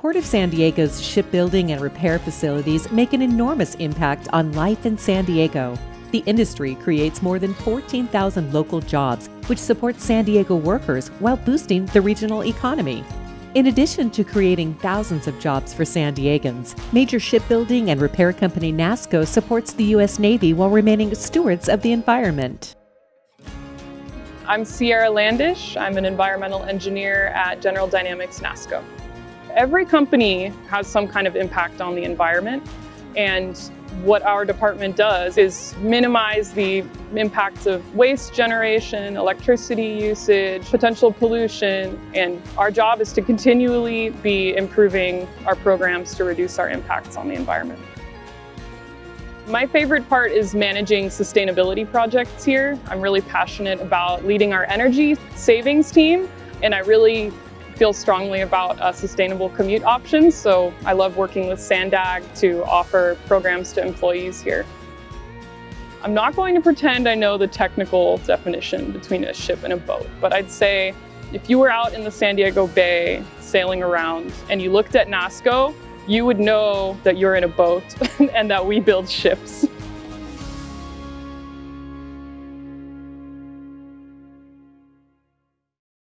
Port of San Diego's shipbuilding and repair facilities make an enormous impact on life in San Diego. The industry creates more than 14,000 local jobs, which support San Diego workers while boosting the regional economy. In addition to creating thousands of jobs for San Diegans, major shipbuilding and repair company NASSCO supports the U.S. Navy while remaining stewards of the environment. I'm Sierra Landish. I'm an environmental engineer at General Dynamics NASSCO. Every company has some kind of impact on the environment and what our department does is minimize the impacts of waste generation, electricity usage, potential pollution, and our job is to continually be improving our programs to reduce our impacts on the environment. My favorite part is managing sustainability projects here. I'm really passionate about leading our energy savings team, and I really feel strongly about uh, sustainable commute options, so I love working with Sandag to offer programs to employees here. I'm not going to pretend I know the technical definition between a ship and a boat, but I'd say if you were out in the San Diego Bay sailing around and you looked at NASSCO, you would know that you're in a boat and that we build ships.